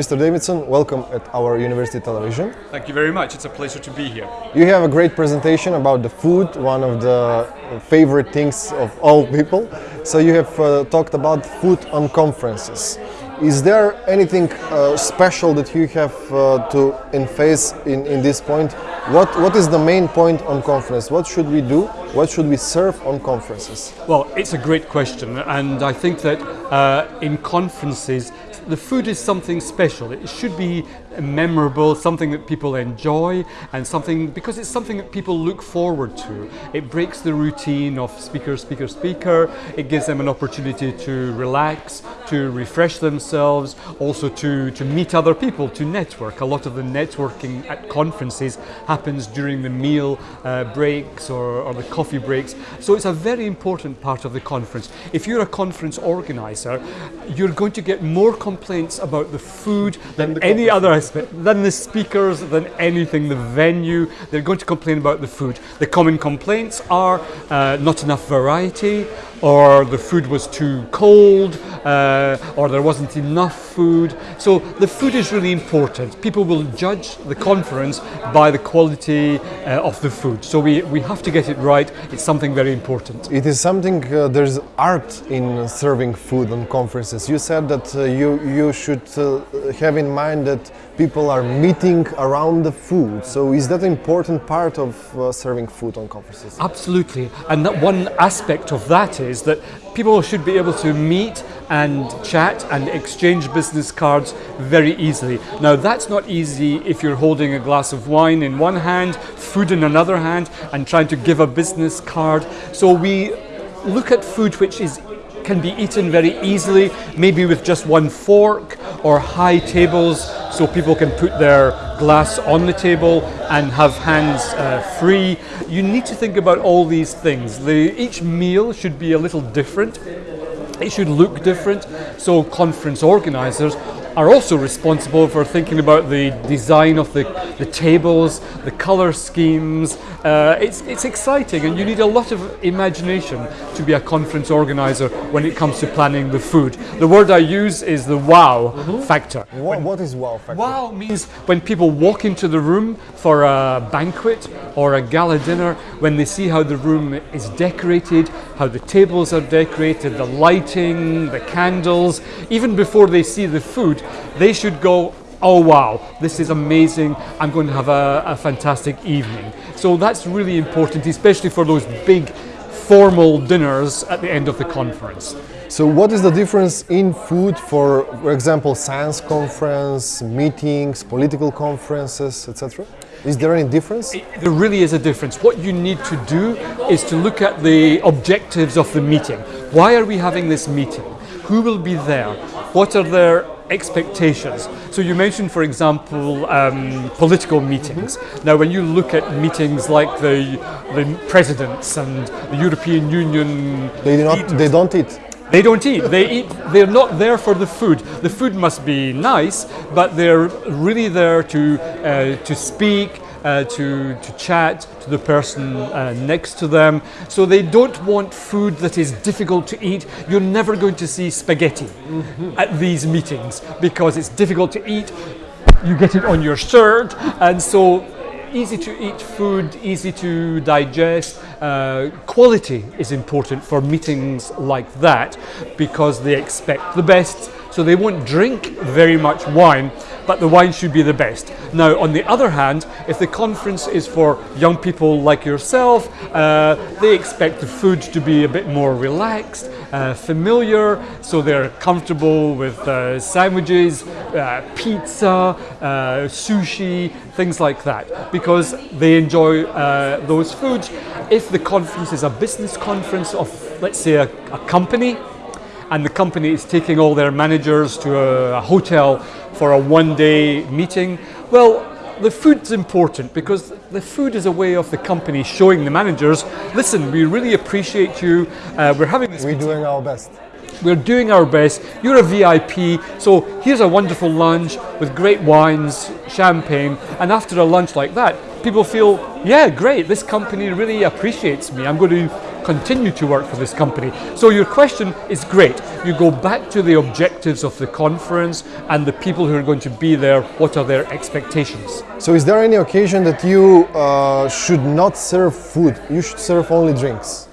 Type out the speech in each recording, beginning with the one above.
Mr. Davidson, welcome at our university television. Thank you very much. It's a pleasure to be here. You have a great presentation about the food, one of the favorite things of all people. So you have uh, talked about food on conferences. Is there anything uh, special that you have uh, to face in, in this point? What, what is the main point on conference? What should we do? What should we serve on conferences? Well, it's a great question, and I think that uh, in conferences, the food is something special. It should be memorable, something that people enjoy, and something because it's something that people look forward to. It breaks the routine of speaker, speaker, speaker. It gives them an opportunity to relax, to refresh themselves, also to, to meet other people, to network. A lot of the networking at conferences happens during the meal uh, breaks or, or the coffee breaks. So it's a very important part of the conference. If you're a conference organizer, you're going to get more complaints about the food than any other than the speakers, than anything, the venue. They're going to complain about the food. The common complaints are uh, not enough variety, or the food was too cold, uh, or there wasn't enough food. So the food is really important. People will judge the conference by the quality uh, of the food. So we, we have to get it right. It's something very important. It is something, uh, there's art in serving food on conferences. You said that uh, you, you should uh, have in mind that people are meeting around the food. So is that an important part of uh, serving food on conferences? Absolutely. And that one aspect of that is that people should be able to meet and chat and exchange business cards very easily. Now that's not easy if you're holding a glass of wine in one hand, food in another hand and trying to give a business card. So we look at food which is can be eaten very easily, maybe with just one fork or high tables so people can put their glass on the table and have hands uh, free. You need to think about all these things. The, each meal should be a little different. It should look different. So conference organizers are also responsible for thinking about the design of the, the tables, the color schemes. Uh, it's, it's exciting and you need a lot of imagination to be a conference organizer when it comes to planning the food. The word I use is the wow mm -hmm. factor. What, what is wow factor? Wow means when people walk into the room for a banquet or a gala dinner, when they see how the room is decorated, how the tables are decorated, the lighting, the candles, even before they see the food, they should go, oh wow, this is amazing, I'm going to have a, a fantastic evening. So that's really important, especially for those big formal dinners at the end of the conference. So what is the difference in food for, for example, science conference, meetings, political conferences, etc.? Is there any difference? It, there really is a difference. What you need to do is to look at the objectives of the meeting. Why are we having this meeting? Who will be there? What are their expectations. So you mentioned, for example, um, political meetings. Now, when you look at meetings like the, the presidents and the European Union, they do not. They don't eat. They don't eat. They eat. They're not there for the food. The food must be nice, but they're really there to uh, to speak, uh, to, to chat to the person uh, next to them. So they don't want food that is difficult to eat. You're never going to see spaghetti mm -hmm. at these meetings because it's difficult to eat. You get it on your shirt and so easy to eat food, easy to digest. Uh, quality is important for meetings like that because they expect the best so they won't drink very much wine, but the wine should be the best. Now, on the other hand, if the conference is for young people like yourself, uh, they expect the food to be a bit more relaxed, uh, familiar, so they're comfortable with uh, sandwiches, uh, pizza, uh, sushi, things like that, because they enjoy uh, those foods. If the conference is a business conference of, let's say, a, a company, and the company is taking all their managers to a, a hotel for a one-day meeting. Well, the food's important because the food is a way of the company showing the managers, listen, we really appreciate you. Uh, we're having this. We're doing our best. We're doing our best. You're a VIP, so here's a wonderful lunch with great wines, champagne, and after a lunch like that, people feel, yeah, great, this company really appreciates me. I'm going to continue to work for this company. So your question is great. You go back to the objectives of the conference and the people who are going to be there, what are their expectations? So, is there any occasion that you uh, should not serve food? You should serve only drinks.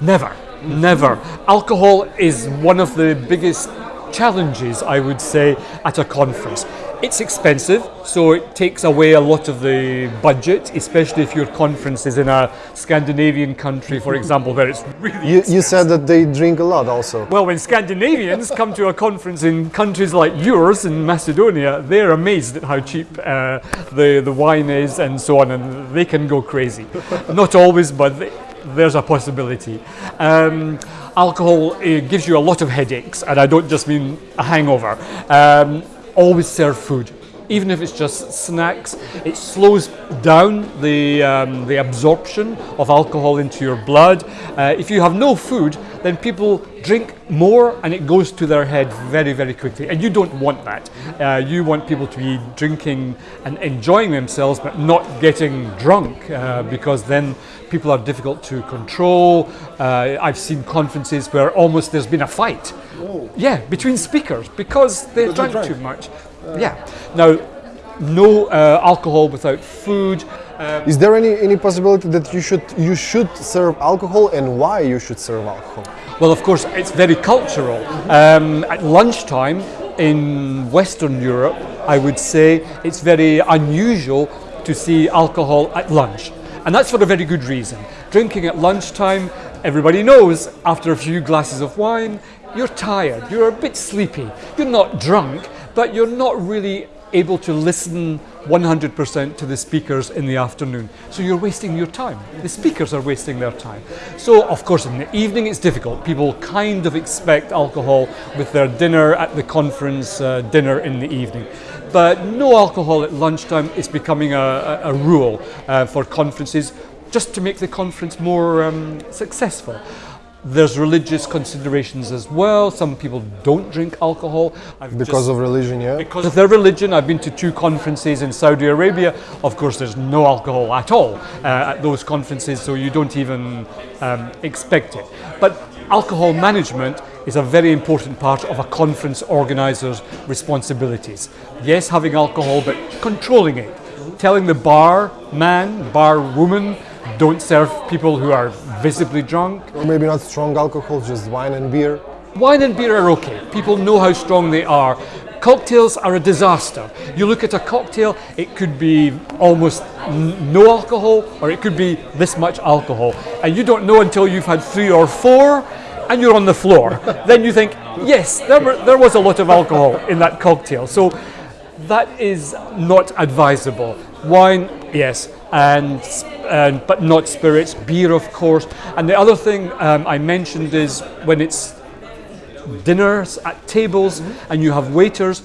Never, never. Alcohol is one of the biggest challenges, I would say, at a conference. It's expensive, so it takes away a lot of the budget, especially if your conference is in a Scandinavian country, for example, where it's really You, you said that they drink a lot also. Well, when Scandinavians come to a conference in countries like yours in Macedonia, they're amazed at how cheap uh, the, the wine is and so on, and they can go crazy. Not always, but they, there's a possibility. Um, alcohol gives you a lot of headaches, and I don't just mean a hangover. Um, always serve food. Even if it's just snacks, it slows down the, um, the absorption of alcohol into your blood. Uh, if you have no food, then people drink more and it goes to their head very, very quickly. And you don't want that. Uh, you want people to be drinking and enjoying themselves, but not getting drunk, uh, because then people are difficult to control. Uh, I've seen conferences where almost there's been a fight. Yeah, between speakers because they drank drank. too much. yeah. Now, no uh, alcohol without food. Uh, Is there any, any possibility that you should you should serve alcohol and why you should serve alcohol? Well, of course, it's very cultural. Um, at lunchtime in Western Europe, I would say it's very unusual to see alcohol at lunch. And that's for a very good reason. Drinking at lunchtime, everybody knows after a few glasses of wine, you're tired, you're a bit sleepy. You're not drunk, but you're not really able to listen 100% to the speakers in the afternoon. So you're wasting your time. The speakers are wasting their time. So, of course, in the evening it's difficult. People kind of expect alcohol with their dinner at the conference uh, dinner in the evening. But no alcohol at lunchtime is becoming a, a, a rule uh, for conferences just to make the conference more um, successful. There's religious considerations as well. Some people don't drink alcohol. I've Because just- of religion, yeah? because of their religion. I've been to two conferences in Saudi Arabia. Of course, there's no alcohol at all uh, at those conferences, so you don't even um, expect it. But alcohol management is a very important part of a conference organizer's responsibilities. Yes, having alcohol, but controlling it. Telling the bar man, bar woman, don't serve people who are visibly drunk. Or maybe not strong alcohol, just wine and beer. Wine and beer are okay. People know how strong they are. Cocktails are a disaster. You look at a cocktail, it could be almost no alcohol or it could be this much alcohol. And you don't know until you've had three or four and you're on the floor. then you think, yes, there, were, there was a lot of alcohol in that cocktail. So that is not advisable. Wine, yes, and, but not spirits. Beer, of course. And the other thing um, I mentioned is when it's dinners at tables and you have waiters,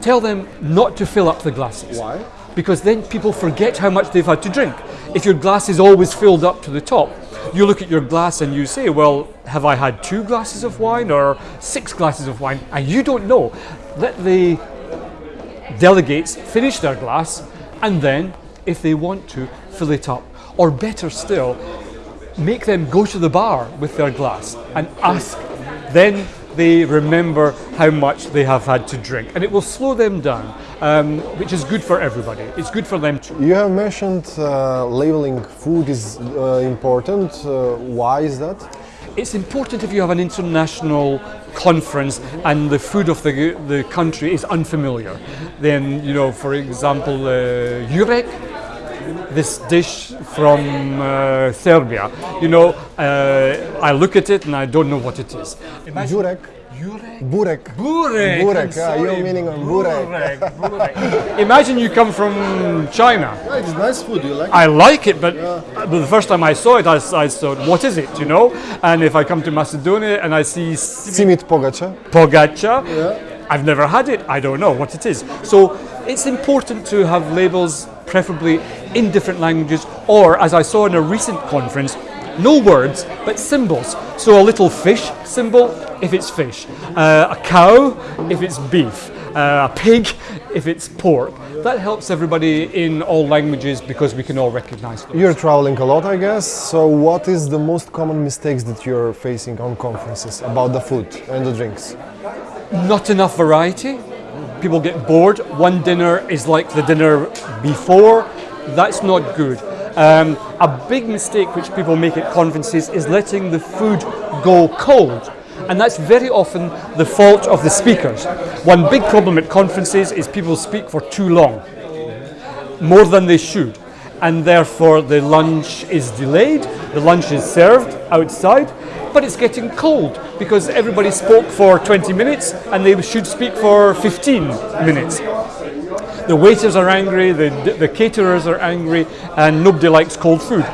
tell them not to fill up the glasses. Why? Because then people forget how much they've had to drink. If your glass is always filled up to the top, you look at your glass and you say, Well, have I had two glasses of wine or six glasses of wine? And you don't know. Let the delegates finish their glass and then, if they want to, fill it up. Or better still, make them go to the bar with their glass and ask. Then they remember how much they have had to drink. And it will slow them down, um, which is good for everybody. It's good for them too. You have mentioned uh, labeling food is uh, important. Uh, why is that? It's important if you have an international conference and the food of the, the country is unfamiliar. Then, you know, for example, uh, Jurek, this dish from uh, Serbia, you know, uh, I look at it and I don't know what it is. Imagine- Jurek, Jurek? burek. Burek. Burek, yeah, you're meaning on burek. Burek. Imagine you come from China. it's nice food. You like? I like it, but but the first time I saw it, I, I thought, what is it, you know? And if I come to Macedonia and I see Simit pogača. pogacha, I've never had it, I don't know what it is. So it's important to have labels, preferably in different languages, or as I saw in a recent conference, no words, but symbols. So a little fish symbol if it's fish, uh, a cow if it's beef, uh, a pig if it's pork. That helps everybody in all languages because we can all recognize them. You're traveling a lot, I guess. So, what is the most common mistakes that you're facing on conferences about the food and the drinks? Not enough variety. People get bored. One dinner is like the dinner before. That's not good. Um, a big mistake which people make at conferences is letting the food go cold. And that's very often the fault of the speakers. One big problem at conferences is people speak for too long, more than they should. And therefore, the lunch is delayed, the lunch is served outside, but it's getting cold because everybody spoke for 20 minutes and they should speak for 15 minutes. The waiters are angry, the, the caterers are angry, and nobody likes cold food.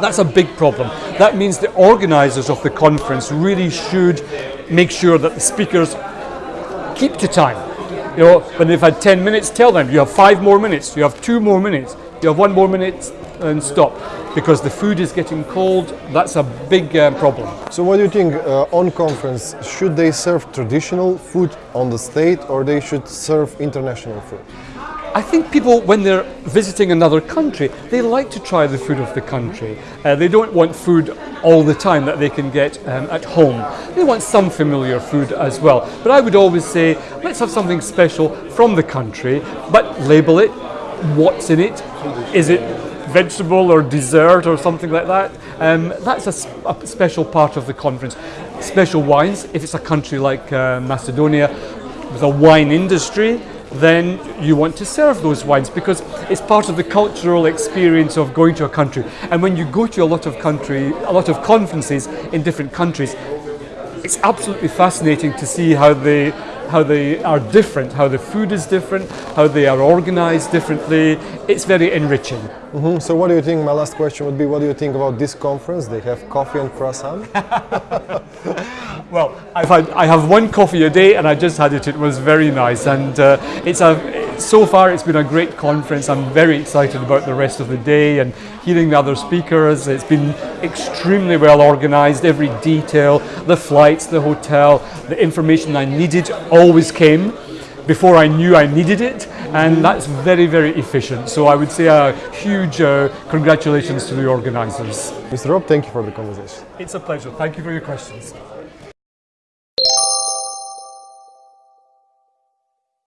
That's a big problem. That means the organisers of the conference really should make sure that the speakers keep to time. You know, when they've had 10 minutes, tell them you have five more minutes, you have two more minutes, you have one more minute, and stop. Because the food is getting cold, that's a big uh, problem. So, what do you think uh, on conference? Should they serve traditional food on the state or they should serve international food? I think people, when they're visiting another country, they like to try the food of the country. Uh, they don't want food all the time that they can get um, at home. They want some familiar food as well. But I would always say, let's have something special from the country, but label it, what's in it, is it vegetable or dessert or something like that. Um, that's a, a, special part of the conference. Special wines, if it's a country like uh, Macedonia with a wine industry, then you want to serve those wines because it's part of the cultural experience of going to a country. And when you go to a lot of country, a lot of conferences in different countries, it's absolutely fascinating to see how they how they are different, how the food is different, how they are organized differently. It's very enriching. Mm-hmm. So, what do you think? My last question would be what do you think about this conference? They have coffee and croissant? well, I've had, I have one coffee a day and I just had it. It was very nice. And uh, it's a, so far it's been a great conference. I'm very excited about the rest of the day and hearing the other speakers. It's been extremely well organized, every detail, the flights, the hotel, the information I needed always came before I knew I needed it, and that's very, very efficient. So I would say a huge uh, congratulations to the organizers. Mr. Rob, thank you for the conversation. It's a pleasure. Thank you for your questions.